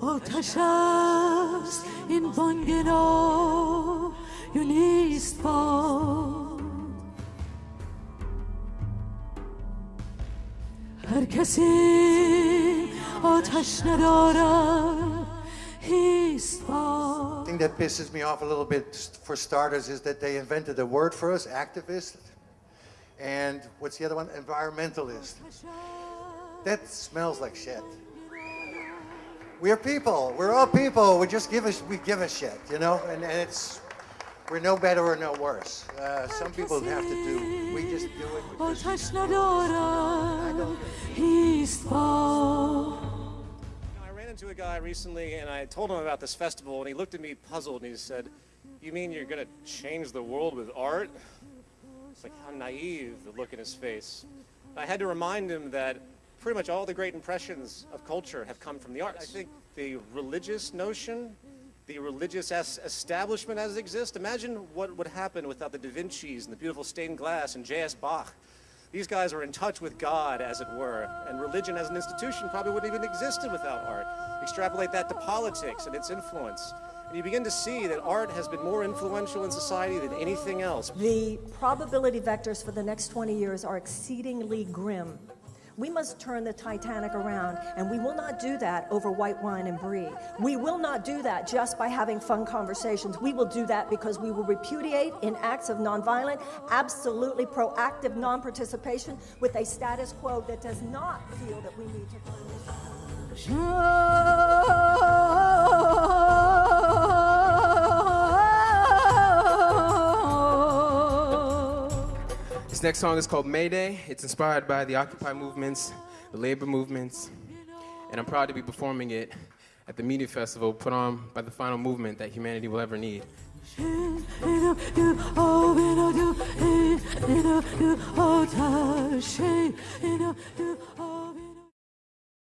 آتش است این بانگ نایو نیست با هر کسی آتش ندارد هیست با thing that pisses me off a little bit, for starters, is that they invented a word for us, activist, and what's the other one? Environmentalist. That smells like shit. We're people. We're all people. We just give us. We give a shit, you know. And, and it's we're no better or no worse. Uh, some people have to do. We just do it. Because I ran into a guy recently, and I told him about this festival, and he looked at me puzzled, and he said, "You mean you're gonna change the world with art?" It's like how naive the look in his face. I had to remind him that pretty much all the great impressions of culture have come from the arts. I think the religious notion, the religious es- establishment as it exists, imagine what would happen without the Da Vinci's and the beautiful stained glass and J.S. Bach. These guys are in touch with God, as it were, and religion as an institution probably wouldn't even existed without art. Extrapolate that to politics and its influence. And you begin to see that art has been more influential in society than anything else. The probability vectors for the next 20 years are exceedingly grim. We must turn the Titanic around, and we will not do that over white wine and brie. We will not do that just by having fun conversations. We will do that because we will repudiate in acts of nonviolent, absolutely proactive non participation with a status quo that does not feel that we need to turn This next song is called Mayday. It's inspired by the Occupy movements, the labor movements, and I'm proud to be performing it at the media festival put on by the final movement that humanity will ever need.